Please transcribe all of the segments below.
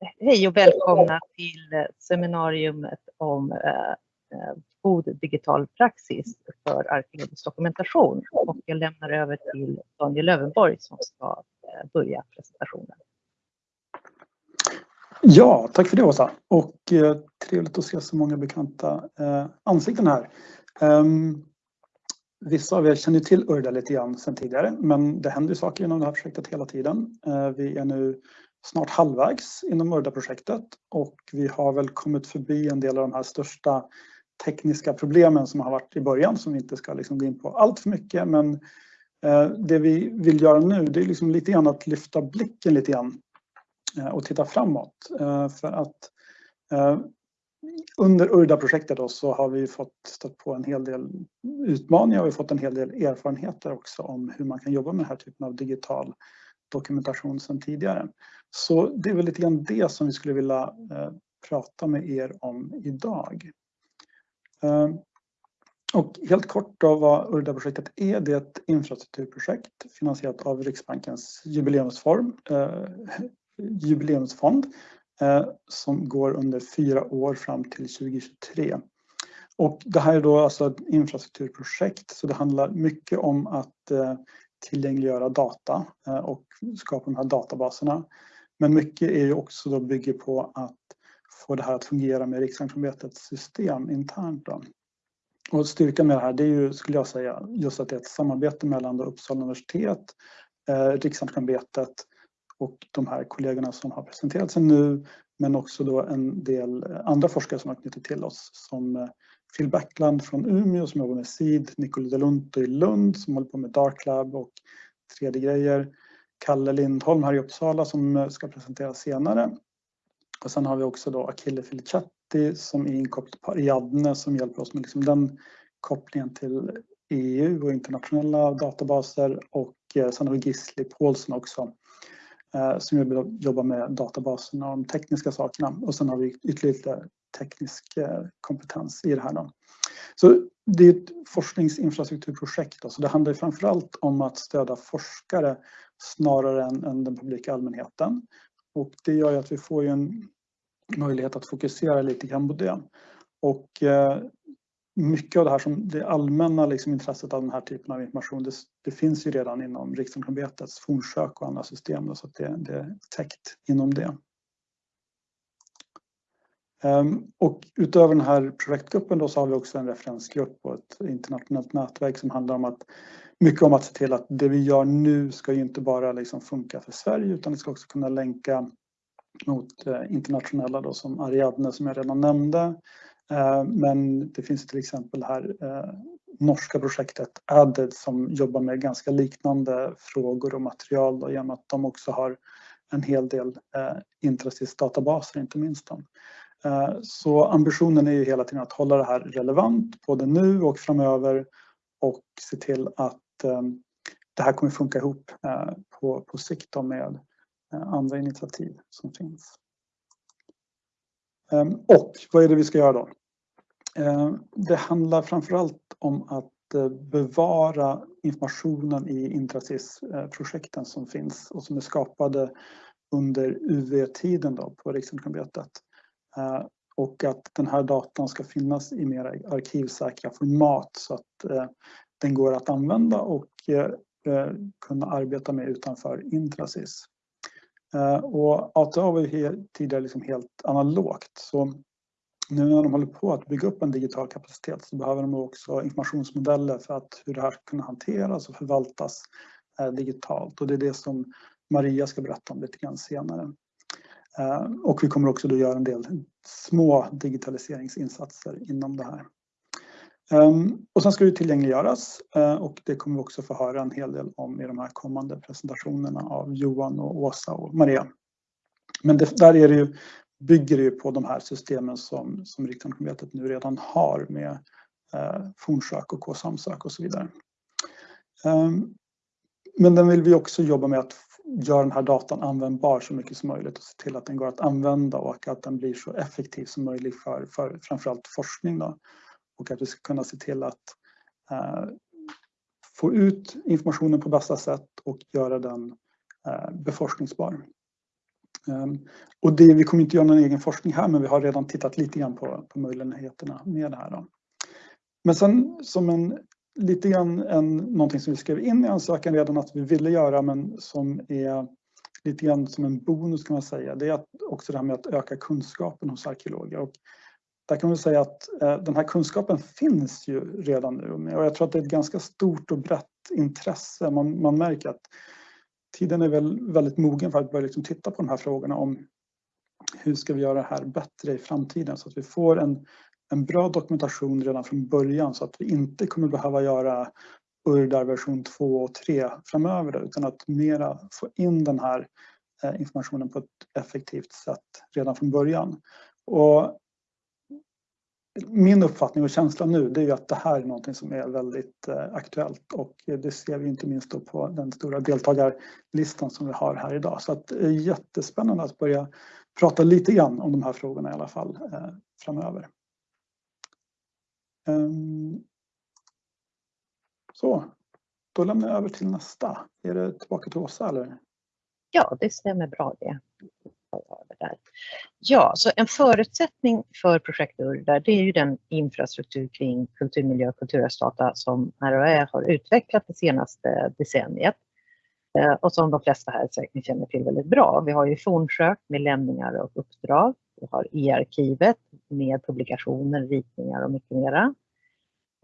Hej och välkomna till eh, seminariumet om eh, eh, god digital praxis för arkeologisk dokumentation. Och jag lämnar över till Daniel Lövenborg som ska eh, börja presentationen. Ja, tack för det Åsa. Och eh, trevligt att se så många bekanta eh, ansikten här. Um, vissa av er känner till Urda lite grann sedan tidigare, men det händer saker inom det här projektet hela tiden. Uh, vi är nu snart halvvägs inom Urda-projektet och vi har väl kommit förbi en del av de här största tekniska problemen som har varit i början som vi inte ska liksom gå in på allt för mycket. Men eh, det vi vill göra nu det är liksom lite grann att lyfta blicken lite grann eh, och titta framåt. Eh, för att under Urda-projektet så har vi fått stött på en hel del utmaningar och vi har fått en hel del erfarenheter också om hur man kan jobba med den här typen av digital dokumentation sedan tidigare. Så det är väl lite grann det som vi skulle vilja eh, prata med er om idag. Eh, och helt kort då vad Urda-projektet är, det är ett infrastrukturprojekt finansierat av Riksbankens jubileumsform, eh, jubileumsfond Eh, som går under fyra år fram till 2023. Och det här är då alltså ett infrastrukturprojekt så det handlar mycket om att eh, tillgängliggöra data eh, och skapa de här databaserna. Men mycket är ju också då bygger på att få det här att fungera med Riksantikvarieämbetets system internt. Då. Och styrkan med det här det är ju, skulle jag säga, just att det är ett samarbete mellan Uppsala universitet, eh, Riksantikvarieämbetet och de här kollegorna som har presenterat sig nu men också då en del eh, andra forskare som har knutit till oss som eh, Phil Backland från Umeå som jobbar med SID, Nicole Delunto i Lund som håller på med Dark Lab och 3D-grejer, Kalle Lindholm här i Uppsala som eh, ska presentera senare. Och sen har vi också då Achille Filicatti som är inkopplad på Ariadne som hjälper oss med liksom den kopplingen till EU och internationella databaser och eh, sen har vi Gisli Paulsen också eh, som jobbar med databaserna och de tekniska sakerna. Och sen har vi ytterligare teknisk eh, kompetens i det här. Då. Så det är ett forskningsinfrastrukturprojekt. Då, så det handlar framförallt om att stödja forskare snarare än, än den publika allmänheten. Och det gör ju att vi får en möjlighet att fokusera lite grann på det. Och eh, mycket av det här som det allmänna liksom intresset av den här typen av information det, det finns ju redan inom Riksantikvarieämbetets fornsök och andra system så att det, det är täckt inom det. Ehm, och utöver den här projektgruppen då så har vi också en referensgrupp och ett internationellt nätverk som handlar om att mycket om att se till att det vi gör nu ska ju inte bara liksom funka för Sverige utan det ska också kunna länka mot eh, internationella då som Ariadne som jag redan nämnde ehm, men det finns till exempel här eh, norska projektet Added som jobbar med ganska liknande frågor och material då, genom att de också har en hel del eh, Intrasis-databaser inte minst. Då. Eh, så ambitionen är ju hela tiden att hålla det här relevant både nu och framöver och se till att eh, det här kommer funka ihop eh, på, på sikt med andra initiativ som finns. Ehm, och vad är det vi ska göra då? Ehm, det handlar framförallt om att bevara informationen i Intrasis-projekten som finns och som är skapade under UV-tiden på Riksantikvarieämbetet. Eh, och att den här datan ska finnas i mer arkivsäkra format så att eh, den går att använda och eh, kunna arbeta med utanför Intrasis. Och ATA var ju tidigare liksom helt analogt. Så nu när de håller på att bygga upp en digital kapacitet så behöver de också informationsmodeller för att hur det här ska kunna hanteras och förvaltas digitalt. Och det är det som Maria ska berätta om lite grann senare. Och vi kommer också då göra en del små digitaliseringsinsatser inom det här. Ehm, och sen ska det tillgängliggöras eh, och det kommer vi också få höra en hel del om i de här kommande presentationerna av Johan och Åsa och Maria. Men det, där är det ju, bygger det på de här systemen som, som Riksantikvarieämbetet nu redan har med eh, fornsök och K-samsök och så vidare. Um, men den vill vi också jobba med att gör den här datan användbar så mycket som möjligt och se till att den går att använda och att den blir så effektiv som möjligt för, för framförallt forskning. Då och att vi ska kunna se till att eh, få ut informationen på bästa sätt och göra den eh, beforskningsbar. Ehm, och det, vi kommer inte göra någon egen forskning här men vi har redan tittat lite grann på, på möjligheterna med det här. Då. Men sen som en lite grann en, någonting som vi skrev in i ansökan redan att vi ville göra men som är lite grann som en bonus kan man säga. Det är att också det här med att öka kunskapen hos arkeologer. Och där kan man säga att eh, den här kunskapen finns ju redan nu och jag tror att det är ett ganska stort och brett intresse. Man, man märker att tiden är väl väldigt mogen för att börja liksom titta på de här frågorna om hur ska vi göra det här bättre i framtiden så att vi får en, en bra dokumentation redan från början så att vi inte kommer behöva göra URDAR version 2 och 3 framöver utan att mera få in den här eh, informationen på ett effektivt sätt redan från början. Och min uppfattning och känsla nu det är att det här är någonting som är väldigt eh, aktuellt och det ser vi inte minst då på den stora deltagarlistan som vi har här idag. Så att det är jättespännande att börja prata lite grann om de här frågorna i alla fall eh, framöver. Ehm, så, då lämnar jag över till nästa. Är det tillbaka till Åsa eller? Ja, det stämmer bra det. Ja, så en förutsättning för projekt URDAR det är ju den infrastruktur kring kulturmiljö och kulturarvsdata som RAÄ har utvecklat det senaste decenniet eh, och som de flesta här säkert känner till väldigt bra. Vi har ju Fornsök med lämningar och uppdrag. Vi har e-arkivet med publikationer, ritningar och mycket mera.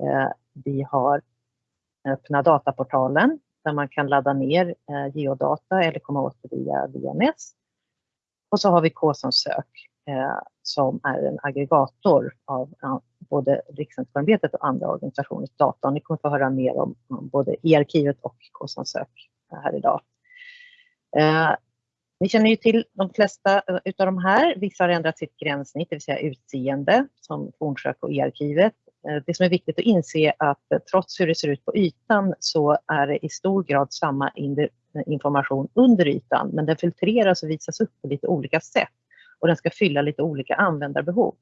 Eh, vi har öppna dataportalen där man kan ladda ner eh, geodata eller komma åt det via VNS. Och så har vi K-som sök eh, som är en aggregator av både Riksantikvarieämbetet och andra organisationers data. Ni kommer få höra mer om, både e-arkivet och K-som sök här idag. Ni känner ju till de flesta eh, utav de här. Vissa har ändrat sitt gränssnitt, det vill säga utseende, som Fornsök och e-arkivet. Eh, det som är viktigt att inse är att eh, trots hur det ser ut på ytan så är det i stor grad samma information under ytan, men den filtreras och visas upp på lite olika sätt och den ska fylla lite olika användarbehov.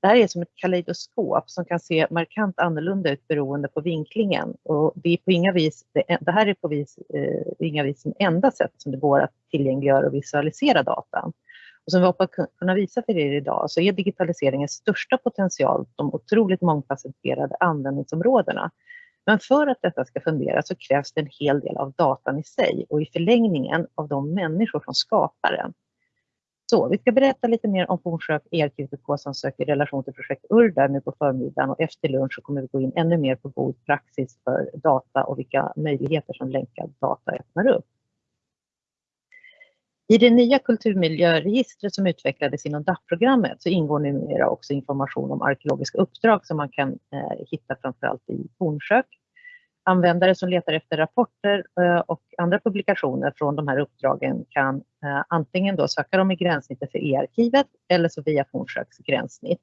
Det här är som ett kaleidoskop som kan se markant annorlunda ut beroende på vinklingen. Och det, är på inga vis, det här är på vis, eh, inga vis det enda sätt som det går att tillgängliggöra och visualisera datan. Och som vi hoppas kunna visa för er idag så är digitaliseringens största potential de otroligt mångfacetterade användningsområdena. Men för att detta ska fungera så krävs det en hel del av datan i sig och i förlängningen av de människor som skapar den. Så vi ska berätta lite mer om Fornsök ERQTK som söker relation till projekt URDAR nu på förmiddagen och efter lunch så kommer vi gå in ännu mer på god praxis för data och vilka möjligheter som länkad data öppnar upp. I det nya kulturmiljöregistret som utvecklades inom DAP-programmet så ingår numera också information om arkeologiska uppdrag som man kan eh, hitta framförallt i Fornsök. Användare som letar efter rapporter eh, och andra publikationer från de här uppdragen kan eh, antingen då söka dem i gränssnittet för e-arkivet eller så via Fornsöks gränssnitt.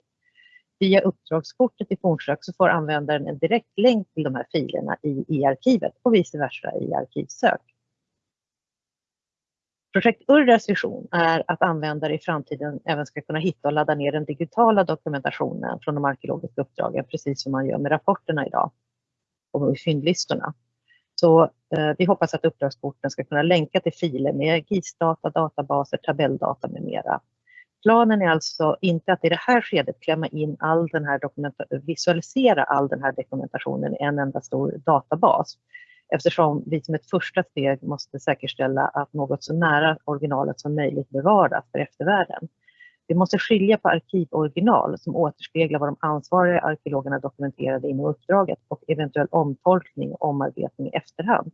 Via uppdragskortet i Fornsök så får användaren en direkt länk till de här filerna i e-arkivet och vice versa i Arkivsök. Projekt URRAs vision är att användare i framtiden även ska kunna hitta och ladda ner den digitala dokumentationen från de arkeologiska uppdragen, precis som man gör med rapporterna idag och fyndlistorna. Så eh, vi hoppas att uppdragskorten ska kunna länka till filer med GIS-data, databaser, tabelldata med mera. Planen är alltså inte att i det här skedet klämma in all den här visualisera all den här dokumentationen i en enda stor databas, eftersom vi som ett första steg måste säkerställa att något så nära originalet som möjligt bevaras för eftervärlden. Vi måste skilja på arkivoriginal som återspeglar vad de ansvariga arkeologerna dokumenterade inom uppdraget och eventuell omtolkning och omarbetning i efterhand.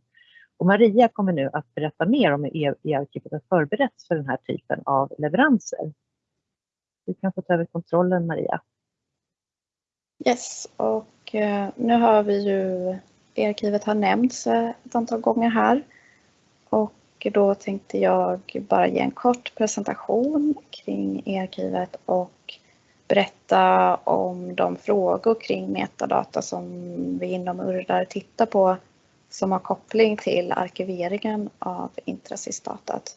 Och Maria kommer nu att berätta mer om hur e- e-arkivet har förberetts för den här typen av leveranser. Du kan få ta över kontrollen Maria. Yes, och eh, nu har vi ju e-arkivet har nämnts eh, ett antal gånger här. Och då tänkte jag bara ge en kort presentation kring e-arkivet och berätta om de frågor kring metadata som vi inom URDAR tittar på som har koppling till arkiveringen av Intrasys-datat.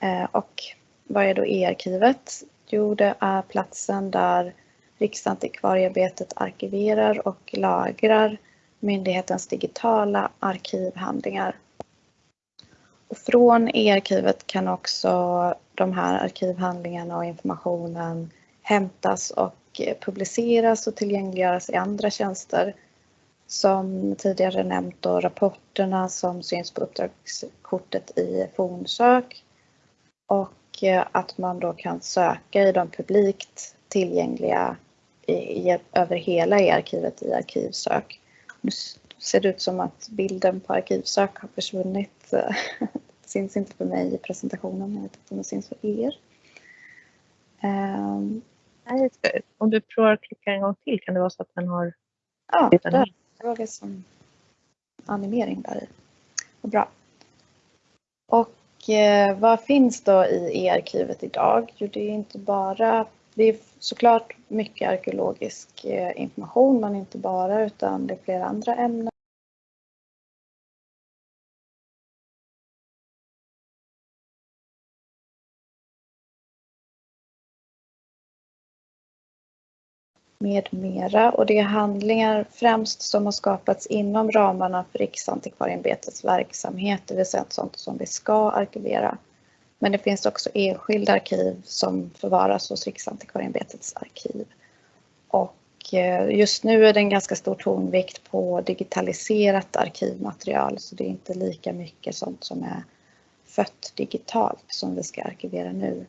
Eh, och vad är då e-arkivet? Jo, det är platsen där Riksantikvarieämbetet arkiverar och lagrar myndighetens digitala arkivhandlingar. Och från e-arkivet kan också de här arkivhandlingarna och informationen hämtas och publiceras och tillgängliggöras i andra tjänster. Som tidigare nämnt då rapporterna som syns på uppdragskortet i fornsök och eh, att man då kan söka i de publikt tillgängliga i, i, över hela e-arkivet i arkivsök. Nu ser det ut som att bilden på arkivsök har försvunnit. Det syns inte för mig i presentationen, jag vet inte om det syns för er. Um, om du provar att klicka en gång till kan det vara så att den har... Ja, där. det var det som animering där i. Bra. Och eh, vad finns då i e-arkivet idag? Jo, det är inte bara det är såklart mycket arkeologisk eh, information, men inte bara utan det är flera andra ämnen. Med mera och det är handlingar främst som har skapats inom ramarna för Riksantikvarieämbetets verksamhet, det vill säga sånt som vi ska arkivera. Men det finns också enskilda arkiv som förvaras hos Riksantikvarieämbetets arkiv. Och eh, just nu är det en ganska stor tonvikt på digitaliserat arkivmaterial så det är inte lika mycket sånt som är fött digitalt som vi ska arkivera nu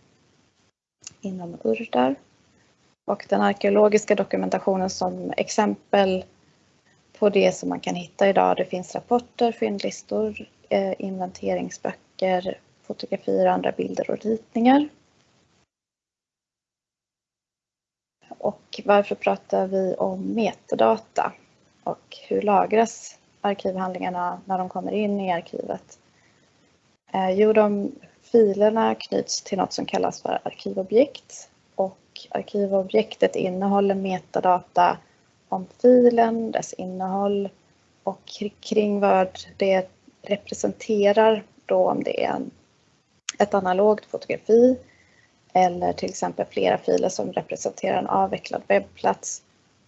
inom URDAR. Och den arkeologiska dokumentationen som exempel på det som man kan hitta idag, det finns rapporter, fyndlistor, eh, inventeringsböcker, fotografier, andra bilder och ritningar. Och varför pratar vi om metadata? Och hur lagras arkivhandlingarna när de kommer in i arkivet? Eh, jo, de filerna knyts till något som kallas för arkivobjekt och arkivobjektet innehåller metadata om filen, dess innehåll och kring vad det representerar då om det är ett analogt fotografi eller till exempel flera filer som representerar en avvecklad webbplats.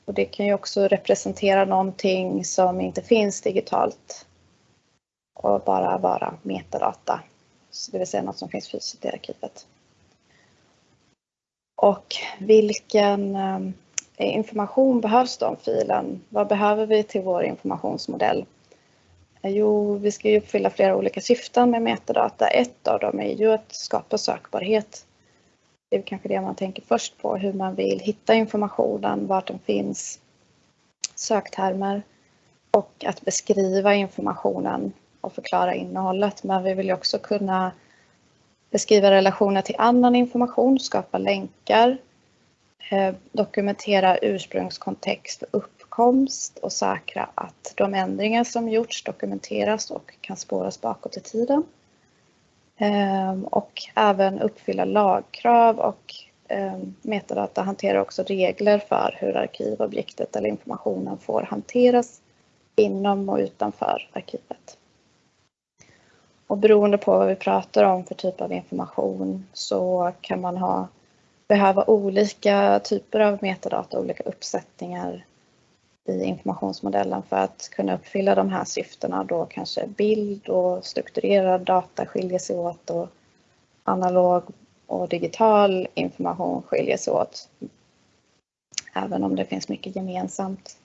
Och det kan ju också representera någonting som inte finns digitalt och bara vara metadata, det vill säga något som finns fysiskt i arkivet. Och vilken ehm, information behövs då om filen? Vad behöver vi till vår informationsmodell? Eh, jo, vi ska ju uppfylla flera olika syften med metadata. Ett av dem är ju att skapa sökbarhet. Det är kanske det man tänker först på, hur man vill hitta informationen, vart den finns, söktermer och att beskriva informationen och förklara innehållet. Men vi vill ju också kunna beskriva relationer till annan information, skapa länkar, eh, dokumentera ursprungskontext och uppkomst och säkra att de ändringar som gjorts dokumenteras och kan spåras bakåt i tiden. Ehm, och även uppfylla lagkrav och ehm, metadata hanterar också regler för hur arkivobjektet eller informationen får hanteras inom och utanför arkivet. Och beroende på vad vi pratar om för typ av information så kan man ha, behöva olika typer av metadata, olika uppsättningar i informationsmodellen för att kunna uppfylla de här syftena då kanske bild och strukturerad data skiljer sig åt och analog och digital information skiljer sig åt. Även om det finns mycket gemensamt.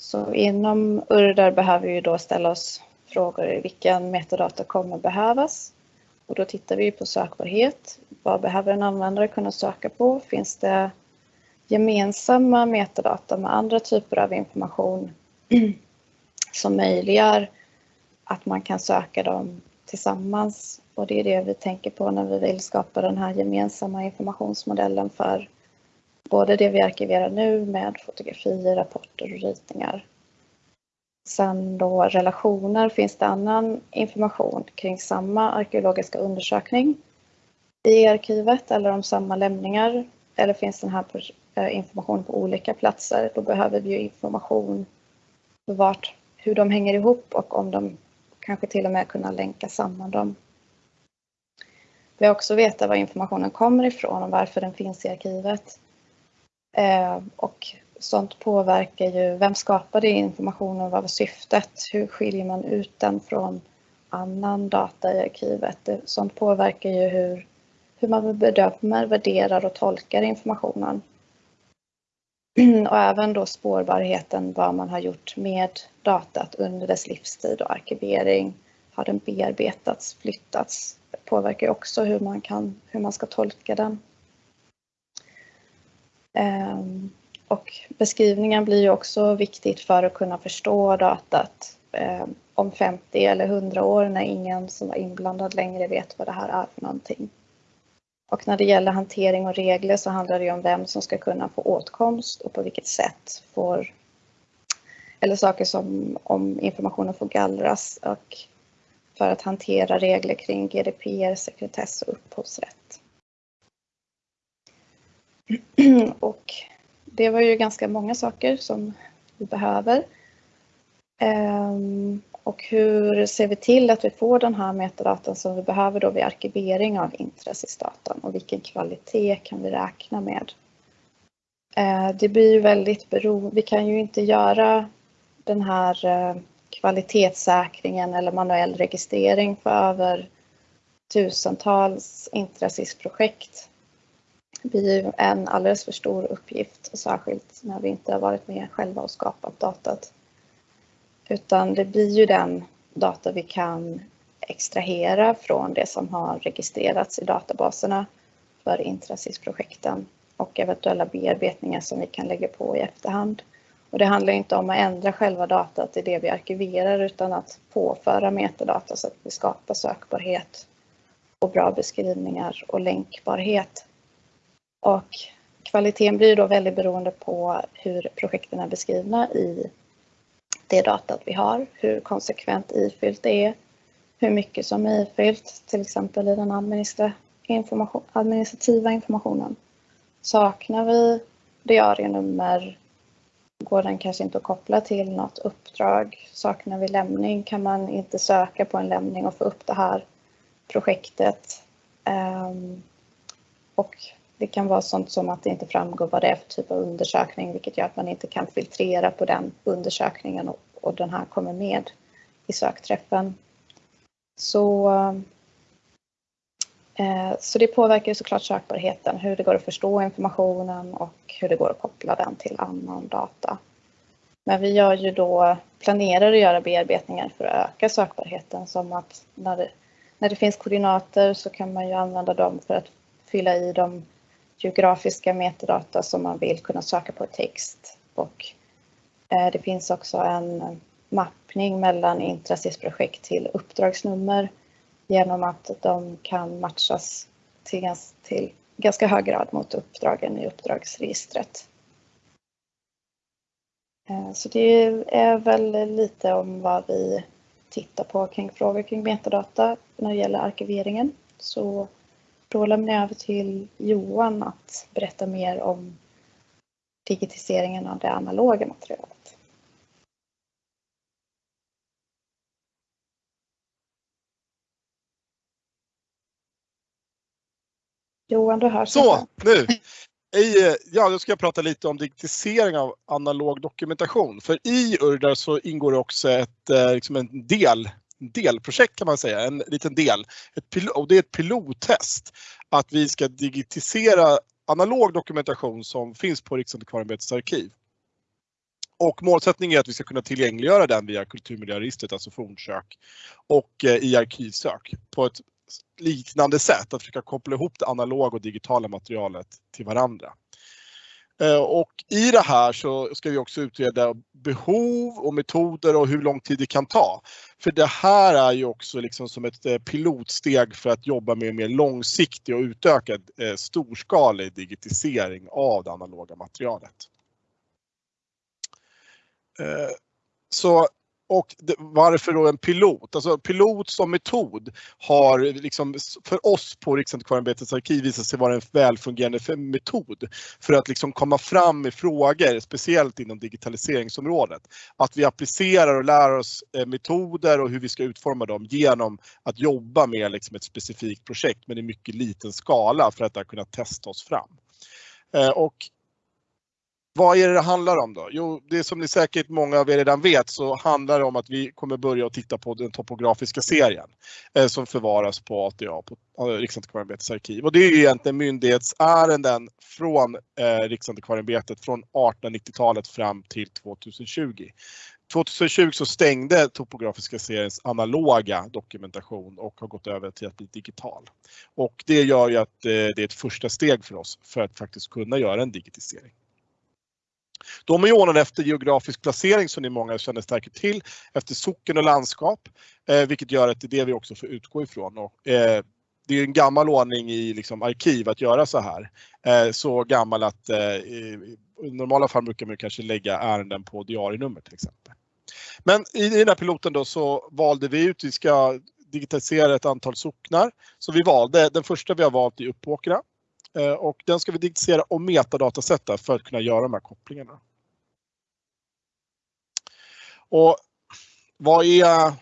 Så inom URDAR behöver vi då ställa oss frågor vilken metadata kommer behövas? Och då tittar vi på sökbarhet. Vad behöver en användare kunna söka på? Finns det gemensamma metadata med andra typer av information som möjliggör att man kan söka dem tillsammans. Och det är det vi tänker på när vi vill skapa den här gemensamma informationsmodellen för både det vi arkiverar nu med fotografier, rapporter och ritningar. Sen då relationer, finns det annan information kring samma arkeologiska undersökning i arkivet eller om samma lämningar? Eller finns den här informationen eh, information på olika platser. Då behöver vi ju information vart, hur de hänger ihop och om de kanske till och med kunna länka samman dem. Vi har också veta var informationen kommer ifrån och varför den finns i arkivet. Eh, och sånt påverkar ju, vem skapade informationen, vad var syftet, hur skiljer man ut den från annan data i arkivet. Sånt påverkar ju hur, hur man bedömer, värderar och tolkar informationen. Och även då spårbarheten, vad man har gjort med datat under dess livstid och arkivering. Har den bearbetats, flyttats? Det påverkar också hur man, kan, hur man ska tolka den. Ehm, och beskrivningen blir ju också viktigt för att kunna förstå datat eh, om 50 eller 100 år när ingen som var inblandad längre vet vad det här är för någonting. Och när det gäller hantering och regler så handlar det om vem som ska kunna få åtkomst och på vilket sätt får eller saker som om informationen får gallras och för att hantera regler kring GDPR, sekretess och upphovsrätt. Och det var ju ganska många saker som vi behöver. Ehm, och hur ser vi till att vi får den här metadatan som vi behöver då vid arkivering av intressesdatan och vilken kvalitet kan vi räkna med? Ehm, det blir ju väldigt beroende, vi kan ju inte göra den här eh, kvalitetssäkringen eller manuell registrering för över tusentals intressisprojekt. Blir ju en alldeles för stor uppgift, särskilt när vi inte har varit med själva och skapat datat. Utan det blir ju den data vi kan extrahera från det som har registrerats i databaserna för Intrasis-projekten och eventuella bearbetningar som vi kan lägga på i efterhand. Och det handlar inte om att ändra själva datat i det vi arkiverar utan att påföra metadata så att vi skapar sökbarhet och bra beskrivningar och länkbarhet. Och kvaliteten blir då väldigt beroende på hur projekten är beskrivna i det datat vi har, hur konsekvent ifyllt det är, hur mycket som är ifyllt, till exempel i den information, administrativa informationen. Saknar vi diarienummer, går den kanske inte att koppla till något uppdrag. Saknar vi lämning kan man inte söka på en lämning och få upp det här projektet. Ehm, och det kan vara sånt som att det inte framgår vad det är för typ av undersökning vilket gör att man inte kan filtrera på den undersökningen och, och den här kommer med i sökträffen. Så, eh, så det påverkar såklart sökbarheten, hur det går att förstå informationen och hur det går att koppla den till annan data. Men vi gör ju då, planerar att göra bearbetningar för att öka sökbarheten som att när det, när det finns koordinater så kan man ju använda dem för att fylla i de geografiska metadata som man vill kunna söka på text. Och eh, det finns också en mappning mellan Intrasis-projekt till uppdragsnummer genom att de kan matchas till, till ganska hög grad mot uppdragen i uppdragsregistret. Eh, så det är väl lite om vad vi tittar på kring frågor kring metadata när det gäller arkiveringen. Så då lämnar jag över till Johan att berätta mer om digitiseringen av det analoga materialet. Johan, du hörs. Så, nu! Eh, ja, då ska jag prata lite om digitisering av analog dokumentation. För i Urdar så ingår det också ett, eh, liksom en del delprojekt kan man säga, en liten del. Ett och det är ett pilottest att vi ska digitisera analog dokumentation som finns på Riksantikvarieämbetets arkiv. Och målsättningen är att vi ska kunna tillgängliggöra den via kulturmiljöregistret, alltså fornsök, och eh, i arkivsök på ett liknande sätt, att försöka koppla ihop det analoga och digitala materialet till varandra. Eh, och i det här så ska vi också utreda behov och metoder och hur lång tid det kan ta. För det här är ju också liksom som ett eh, pilotsteg för att jobba med mer långsiktig och utökad eh, storskalig digitisering av det analoga materialet. Så och varför då en pilot? Alltså pilot som metod har liksom för oss på Riksantikvarieämbetets arkiv visat sig vara en välfungerande metod för att liksom komma fram med frågor, speciellt inom digitaliseringsområdet. Att vi applicerar och lär oss eh, metoder och hur vi ska utforma dem genom att jobba med liksom ett specifikt projekt men i mycket liten skala för att där kunna testa oss fram. Eh, och vad är det det handlar om då? Jo, det som ni säkert många av er redan vet så handlar det om att vi kommer börja att titta på den topografiska serien eh, som förvaras på ATA, på eh, Riksantikvarieämbetets arkiv. Och det är egentligen myndighetsärenden från eh, Riksantikvarieämbetet från 1890-talet fram till 2020. 2020 så stängde topografiska seriens analoga dokumentation och har gått över till att bli digital. Och det gör ju att eh, det är ett första steg för oss för att faktiskt kunna göra en digitisering. De är ordnade efter geografisk placering som ni många känner säkert till, efter socken och landskap, eh, vilket gör att det är det vi också får utgå ifrån. Och, eh, det är en gammal ordning i liksom, arkiv att göra så här. Eh, så gammal att eh, i normala fall brukar man kanske lägga ärenden på diarienummer till exempel. Men i den här piloten då så valde vi ut, vi ska digitalisera ett antal socknar. Så vi valde, den första vi har valt är Uppåkra Eh, och den ska vi digitalisera och metadatasätta för att kunna göra de här kopplingarna. Och vad är,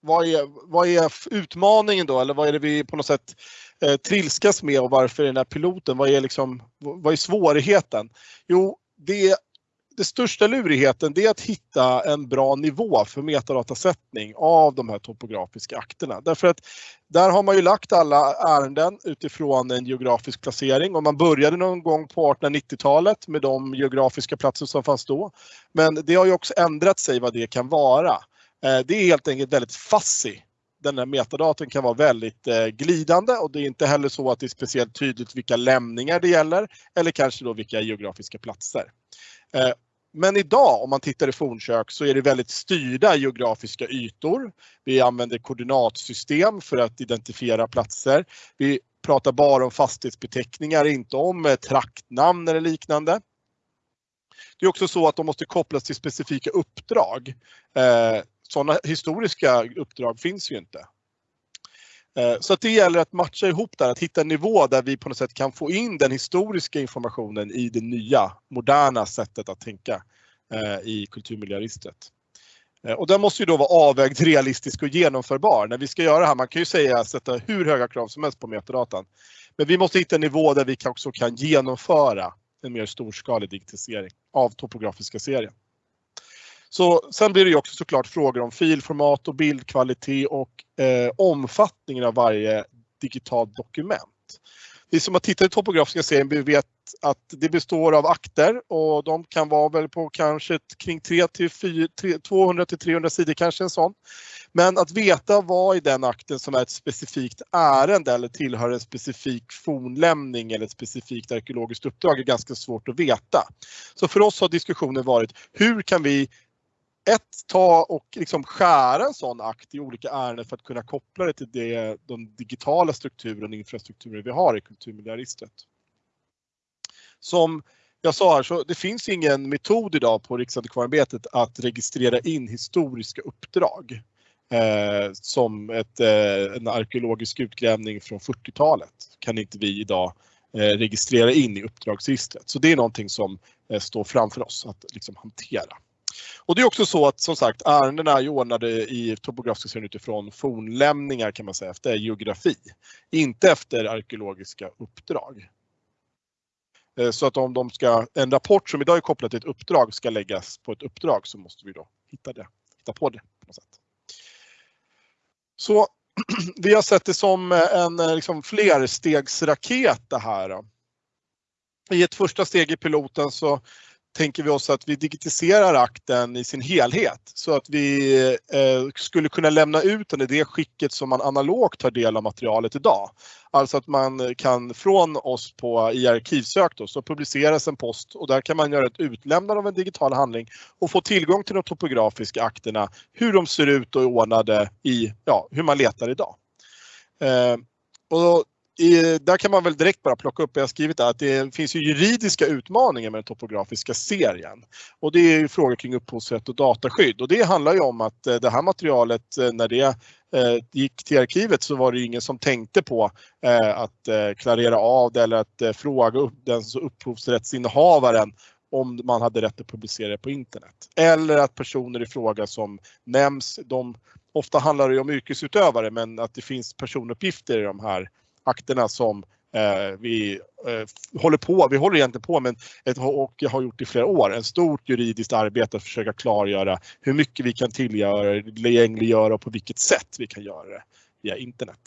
vad är, vad är utmaningen då eller vad är det vi på något sätt eh, trilskas med och varför är den här piloten? Vad är, liksom, vad är svårigheten? Jo, det det största lurigheten det är att hitta en bra nivå för metadatasättning av de här topografiska akterna. Därför att där har man ju lagt alla ärenden utifrån en geografisk placering och man började någon gång på 1890-talet med de geografiska platser som fanns då. Men det har ju också ändrat sig vad det kan vara. Eh, det är helt enkelt väldigt fuzzy den här metadaten kan vara väldigt eh, glidande och det är inte heller så att det är speciellt tydligt vilka lämningar det gäller eller kanske då vilka geografiska platser. Eh, men idag om man tittar i fornkök så är det väldigt styrda geografiska ytor. Vi använder koordinatsystem för att identifiera platser. Vi pratar bara om fastighetsbeteckningar, inte om eh, traktnamn eller liknande. Det är också så att de måste kopplas till specifika uppdrag. Eh, sådana historiska uppdrag finns ju inte. Eh, så att det gäller att matcha ihop där, att hitta en nivå där vi på något sätt kan få in den historiska informationen i det nya, moderna sättet att tänka eh, i kulturmiljöregistret. Eh, och den måste ju då vara avvägd, realistisk och genomförbar. När vi ska göra det här, man kan ju säga sätta hur höga krav som helst på metadatan. Men vi måste hitta en nivå där vi också kan genomföra en mer storskalig digitalisering av topografiska serien. Så sen blir det ju också såklart frågor om filformat och bildkvalitet och eh, omfattningen av varje digitalt dokument. Vi som har tittat i topografiska serien vet att det består av akter och de kan vara väl på kanske kring 200-300 sidor kanske en sån. Men att veta vad i den akten som är ett specifikt ärende eller tillhör en specifik fornlämning eller ett specifikt arkeologiskt uppdrag är ganska svårt att veta. Så för oss har diskussionen varit hur kan vi ett, ta och liksom skära en sån akt i olika ärenden för att kunna koppla det till det, den digitala strukturen och infrastrukturen vi har i kulturmiljöregistret. Som jag sa här, så det finns ingen metod idag på Riksantikvarieämbetet att registrera in historiska uppdrag. Eh, som ett, eh, en arkeologisk utgrävning från 40-talet kan inte vi idag eh, registrera in i uppdragsregistret. Så det är någonting som eh, står framför oss att liksom hantera. Och det är också så att som sagt ärendena är ordnade i topografiska serien utifrån fornlämningar kan man säga, efter geografi. Inte efter arkeologiska uppdrag. Eh, så att om de ska, en rapport som idag är kopplad till ett uppdrag ska läggas på ett uppdrag så måste vi då hitta det, hitta på det på något sätt. Så vi har sett det som en liksom, flerstegsraket det här. I ett första steg i piloten så tänker vi oss att vi digitiserar akten i sin helhet så att vi eh, skulle kunna lämna ut den i det skicket som man analogt tar del av materialet idag. Alltså att man kan från oss på i arkivsök då, så publiceras en post och där kan man göra ett utlämnande av en digital handling och få tillgång till de topografiska akterna, hur de ser ut och är ordnade i, ja, hur man letar idag. Eh, och i, där kan man väl direkt bara plocka upp, jag har skrivit där, att det finns ju juridiska utmaningar med den topografiska serien. Och det är frågor kring upphovsrätt och dataskydd. Och det handlar ju om att eh, det här materialet, eh, när det eh, gick till arkivet så var det ingen som tänkte på eh, att klarera av det eller att fråga upp den upphovsrättsinnehavaren om man hade rätt att publicera det på internet. Eller att personer i fråga som nämns, de, ofta handlar det om yrkesutövare men att det finns personuppgifter i de här akterna som Eh, vi eh, håller på, vi håller egentligen på med ett, och har gjort i flera år, ett stort juridiskt arbete att försöka klargöra hur mycket vi kan tillgängliggöra och på vilket sätt vi kan göra det via internet.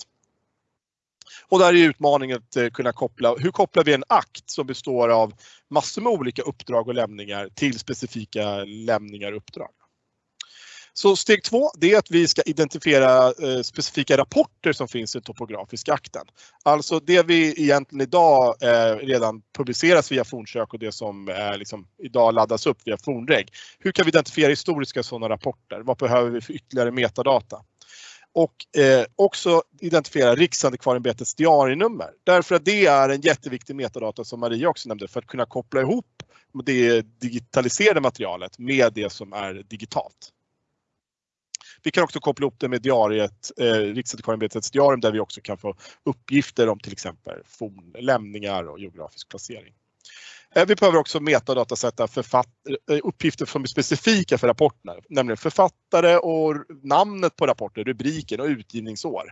Och där är utmaningen att eh, kunna koppla, hur kopplar vi en akt som består av massor med olika uppdrag och lämningar till specifika lämningar och uppdrag. Så steg två, det är att vi ska identifiera eh, specifika rapporter som finns i topografiska akten. Alltså det vi egentligen idag eh, redan publiceras via fornsök och det som eh, liksom idag laddas upp via fornreg. Hur kan vi identifiera historiska sådana rapporter? Vad behöver vi för ytterligare metadata? och eh, också identifiera Riksantikvarieämbetets diarienummer. Därför att det är en jätteviktig metadata som Maria också nämnde för att kunna koppla ihop det digitaliserade materialet med det som är digitalt. Vi kan också koppla ihop det med diariet, eh, Riksantikvarieämbetets diarium där vi också kan få uppgifter om till exempel fornlämningar och geografisk placering. Eh, vi behöver också metadatasätta eh, uppgifter som är specifika för rapporterna, nämligen författare och namnet på rapporten, rubriken och utgivningsår.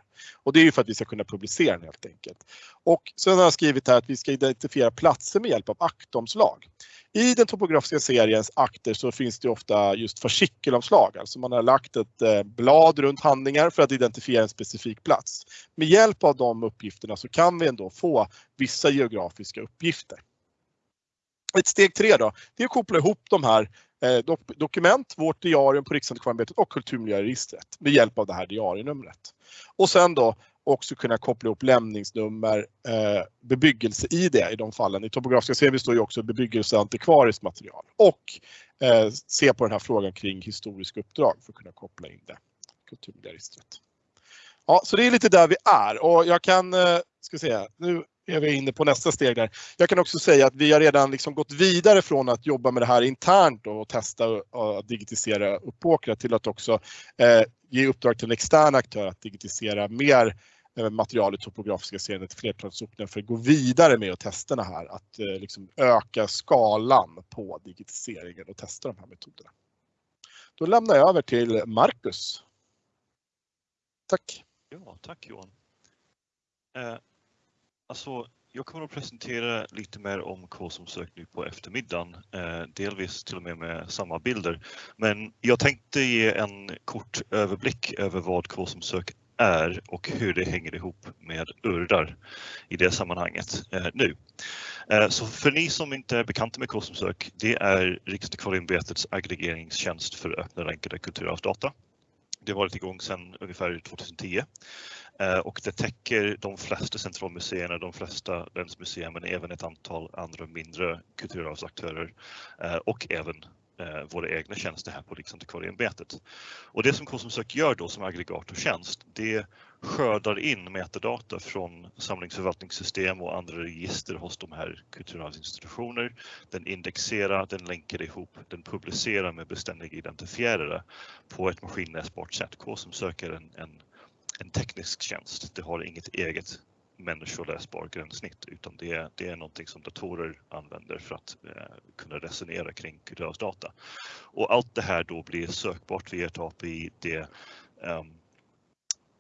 Och det är ju för att vi ska kunna publicera den helt enkelt. Och sen har jag skrivit här att vi ska identifiera platser med hjälp av aktomslag. I den topografiska seriens akter så finns det ofta just fascikelomslag, alltså man har lagt ett eh, blad runt handlingar för att identifiera en specifik plats. Med hjälp av de uppgifterna så kan vi ändå få vissa geografiska uppgifter. Ett steg tre då, det är att koppla ihop de här eh, dokument, vårt diarium på Riksantikvarieämbetet och kulturmiljöregistret med hjälp av det här diarienumret. Och sen då också kunna koppla ihop lämningsnummer, eh, bebyggelse-ID i de fallen. I topografiska serien står ju också bebyggelseantikvariskt material och eh, se på den här frågan kring historiska uppdrag för att kunna koppla in det. Kulturmiljöregistret. Ja, så det är lite där vi är och jag kan, eh, ska säga, nu är vi inne på nästa steg där. Jag kan också säga att vi har redan liksom gått vidare från att jobba med det här internt och testa och digitisera Uppåkra till att också eh, ge uppdrag till en extern aktör att digitisera mer eh, material i topografiska serien till flertalssocknar för att gå vidare med testerna här, att eh, liksom öka skalan på digitiseringen och testa de här metoderna. Då lämnar jag över till Marcus. Tack! Ja, tack Johan. Eh, Alltså, jag kommer att presentera lite mer om K-som-sök nu på eftermiddagen, eh, delvis till och med med samma bilder. Men jag tänkte ge en kort överblick över vad K-som-sök är och hur det hänger ihop med URDAR i det sammanhanget eh, nu. Eh, så för ni som inte är bekanta med K-somsök, det är Riksantikvarieämbetets aggregeringstjänst för öppna länkade kulturarvsdata. Det har varit igång sedan ungefär 2010 Eh, och det täcker de flesta centralmuseerna, de flesta länsmuseer men även ett antal andra mindre kulturarvsaktörer eh, och även Eh, våra egna tjänster här på Riksantikvarieämbetet. Och det som Konsumsök gör då som aggregatortjänst, det skördar in metadata från samlingsförvaltningssystem och andra register hos de här kulturarvsinstitutioner. Den indexerar, den länkar ihop, den publicerar med beständiga identifierare på ett maskinläsbart sätt. Konsumsök är en, en en teknisk tjänst. Det har inget eget människoläsbar gränssnitt utan det är, det är någonting som datorer använder för att eh, kunna resonera kring kulturarvsdata. Och allt det här då blir sökbart via ett API. Det um,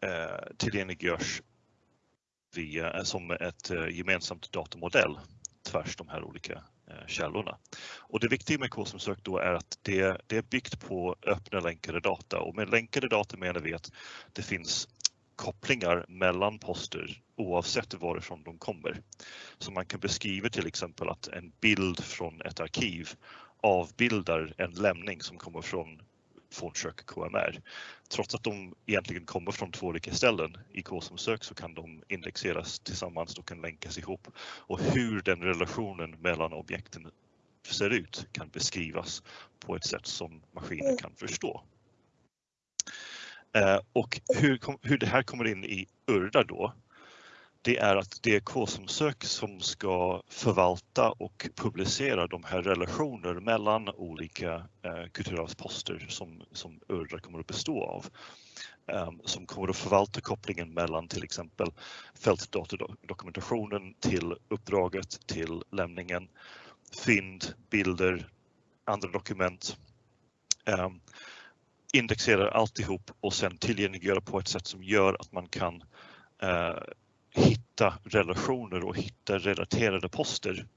eh, tillgängliggörs via, eh, som ett eh, gemensamt datamodell tvärs de här olika eh, källorna. Och det viktiga med K-som-sök då är att det, det är byggt på öppna länkade data och med länkade data menar vi att det finns kopplingar mellan poster oavsett varifrån de kommer. Så man kan beskriva till exempel att en bild från ett arkiv avbildar en lämning som kommer från fornsök KMR. Trots att de egentligen kommer från två olika ställen i K som sök så kan de indexeras tillsammans och kan länkas ihop. Och hur den relationen mellan objekten ser ut kan beskrivas på ett sätt som maskinen kan förstå. Eh, och hur, hur det här kommer in i URDA då, det är att det är K-som-sök som ska förvalta och publicera de här relationer mellan olika eh, kulturarvsposter som, som URDA kommer att bestå av. Eh, som kommer att förvalta kopplingen mellan till exempel fältdatadokumentationen till uppdraget, till lämningen, fynd, bilder, andra dokument. Eh, indexerar alltihop och sen tillgängliggöra på ett sätt som gör att man kan eh, hitta relationer och hitta relaterade poster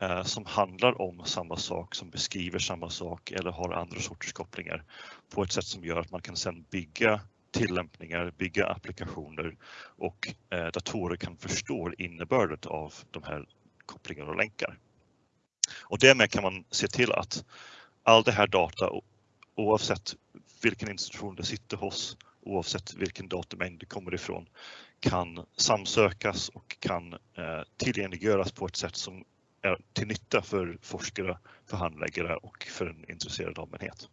eh, som handlar om samma sak, som beskriver samma sak eller har andra sorters kopplingar på ett sätt som gör att man kan sedan bygga tillämpningar, bygga applikationer och eh, datorer kan förstå innebörden av de här kopplingarna och länkar. Och därmed kan man se till att all det här data, oavsett vilken institution det sitter hos, oavsett vilken datamängd det kommer ifrån, kan samsökas och kan eh, tillgängliggöras på ett sätt som är till nytta för forskare, för handläggare och för en intresserad allmänhet.